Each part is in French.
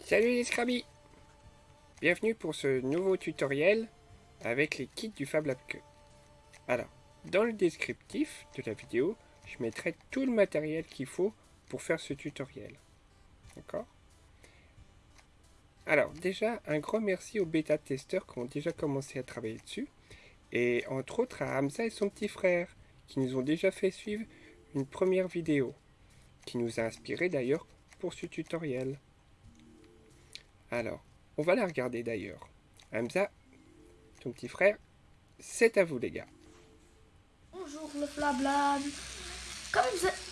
Salut les Scrabby Bienvenue pour ce nouveau tutoriel avec les kits du Fab Lab Alors, dans le descriptif de la vidéo, je mettrai tout le matériel qu'il faut pour faire ce tutoriel. D'accord? Alors, déjà, un grand merci aux bêta-testeurs qui ont déjà commencé à travailler dessus, et entre autres à Hamza et son petit frère, qui nous ont déjà fait suivre une première vidéo, qui nous a inspiré d'ailleurs pour ce tutoriel. Alors, on va la regarder d'ailleurs. Hamza, ton petit frère, c'est à vous les gars. Bonjour le flablab.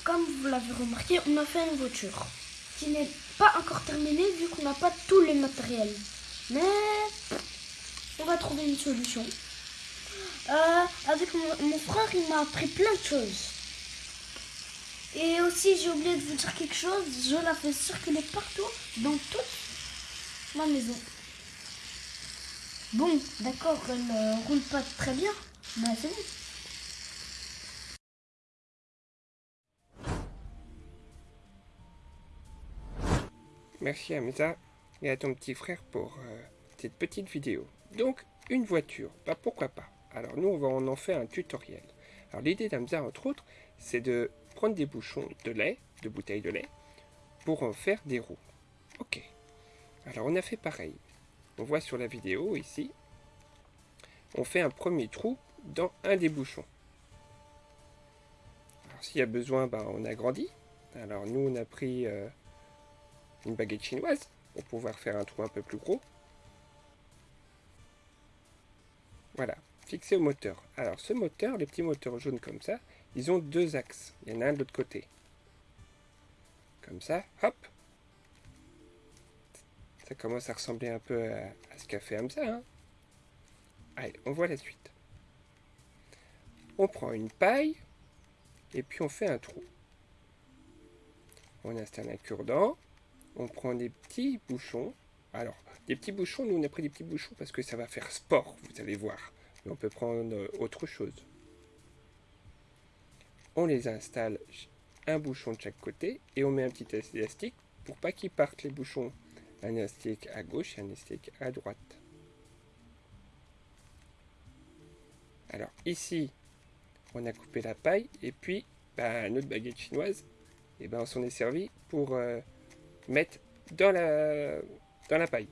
Comme vous, l'avez remarqué, on a fait une voiture qui n'est pas encore terminée vu qu'on n'a pas tous les matériels. Mais on va trouver une solution. Euh, avec mon, frère, il m'a appris plein de choses. Et aussi, j'ai oublié de vous dire quelque chose. Je la fais circuler partout, dans toute ma maison. Bon, d'accord, elle ne roule pas très bien, mais c'est bon. Merci Hamza et à ton petit frère pour euh, cette petite vidéo. Donc, une voiture, bah pourquoi pas? Alors nous, on va en faire un tutoriel. Alors l'idée d'Hamza, entre autres, c'est de prendre des bouchons de lait, de bouteilles de lait, pour en faire des roues. Ok. Alors on a fait pareil. On voit sur la vidéo ici, on fait un premier trou dans un des bouchons. Alors s'il y a besoin, bah, on agrandit. Alors nous, on a pris... Euh, une baguette chinoise pour pouvoir faire un trou un peu plus gros. Voilà, fixé au moteur. Alors ce moteur, les petits moteurs jaunes comme ça, ils ont deux axes. Il y en a un de l'autre côté. Comme ça, hop. Ça commence à ressembler un peu à, ce qu'a fait Hamza. Hein Allez, on voit la suite. On prend une paille et puis on fait un trou. On installe un cure-dent on prend des petits bouchons. Alors, des petits bouchons, nous on a pris des petits bouchons parce que ça va faire sport, vous allez voir. On peut prendre autre chose. On les installe un bouchon de chaque côté et on met un petit élastique pour pas qu'ils partent les bouchons. Un élastique à gauche et un élastique à droite. Alors ici, on a coupé la paille et puis bah, notre baguette chinoise, et ben on s'en est servi pour euh, mettre dans la, dans la paille.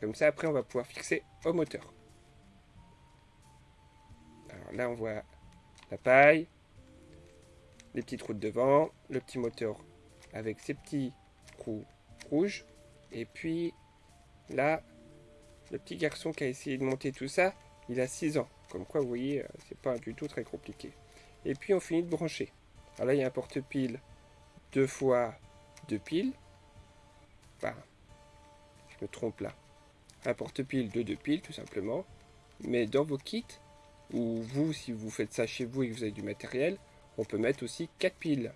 Comme ça, après, on va pouvoir fixer au moteur. Là, on voit la paille, les petites routes devant, le petit moteur avec ses petits trous rouges. Et puis là, le petit garçon qui a essayé de monter tout ça, il a 6 ans. Comme quoi, vous voyez, euh, c'est pas du tout très compliqué. Et puis, on finit de brancher. Alors là, il y a un porte-pile deux fois deux piles. Enfin, je me trompe là. Un porte-pile de deux piles, tout simplement. Mais dans vos kits, ou vous, si vous faites ça chez vous et que vous avez du matériel, on peut mettre aussi quatre piles.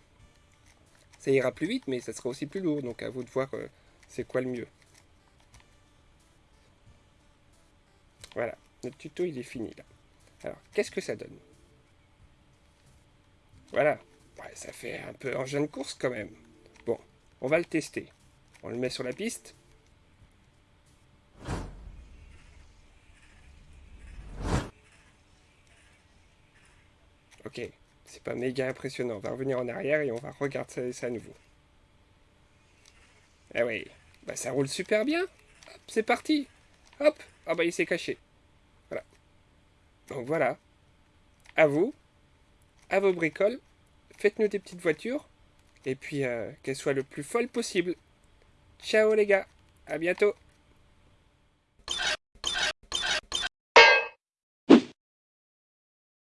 Ça ira plus vite, mais ça sera aussi plus lourd. Donc à vous de voir euh, c'est quoi le mieux. Voilà, notre tuto il est fini là. Alors, qu'est-ce que ça donne? Voilà, ça fait un peu engin de course quand même. Bon, on va le tester. On le met sur la piste. Ok, c'est pas méga impressionnant. On va revenir en arrière et on va regarder ça à nouveau. Ah oui, bah ça roule super bien. c'est parti. Hop, ah bah il s'est caché. Voilà. Donc voilà. À vous, à vos bricoles, faites-nous des petites voitures et puis euh, qu'elles soient le plus folles possible. Ciao les gars, à bientôt